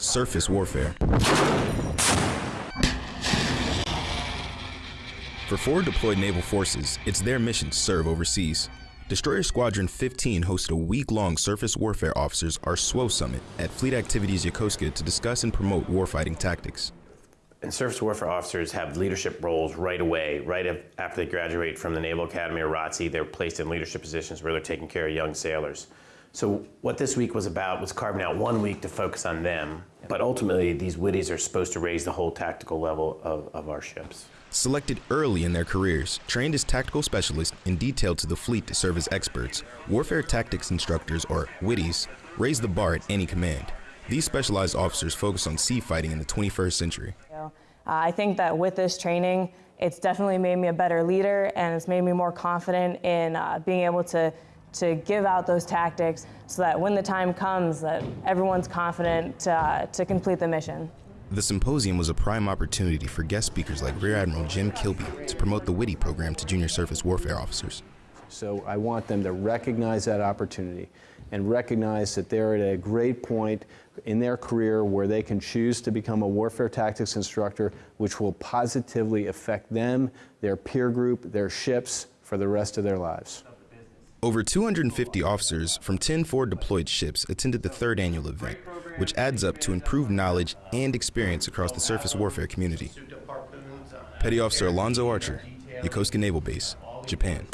surface warfare. For forward deployed naval forces, it's their mission to serve overseas. Destroyer Squadron 15 hosted a week-long surface warfare officers or SWO summit at Fleet Activities Yokosuka to discuss and promote warfighting tactics. And surface warfare officers have leadership roles right away, right after they graduate from the Naval Academy or ROTC, they're placed in leadership positions where they're taking care of young sailors. So what this week was about was carving out one week to focus on them, but ultimately these WTIs are supposed to raise the whole tactical level of, of our ships. Selected early in their careers, trained as tactical specialists and detailed to the fleet to serve as experts, warfare tactics instructors, or WTIs, raise the bar at any command. These specialized officers focus on sea fighting in the 21st century. Uh, I think that with this training, it's definitely made me a better leader and it's made me more confident in uh, being able to to give out those tactics so that when the time comes that everyone's confident uh, to complete the mission. The symposium was a prime opportunity for guest speakers like Rear Admiral Jim Kilby to promote the WTI program to junior surface warfare officers. So I want them to recognize that opportunity and recognize that they're at a great point in their career where they can choose to become a warfare tactics instructor, which will positively affect them, their peer group, their ships for the rest of their lives. Over 250 officers from 10 forward deployed ships attended the third annual event, which adds up to improved knowledge and experience across the surface warfare community. Petty Officer Alonzo Archer, Yokosuka Naval Base, Japan.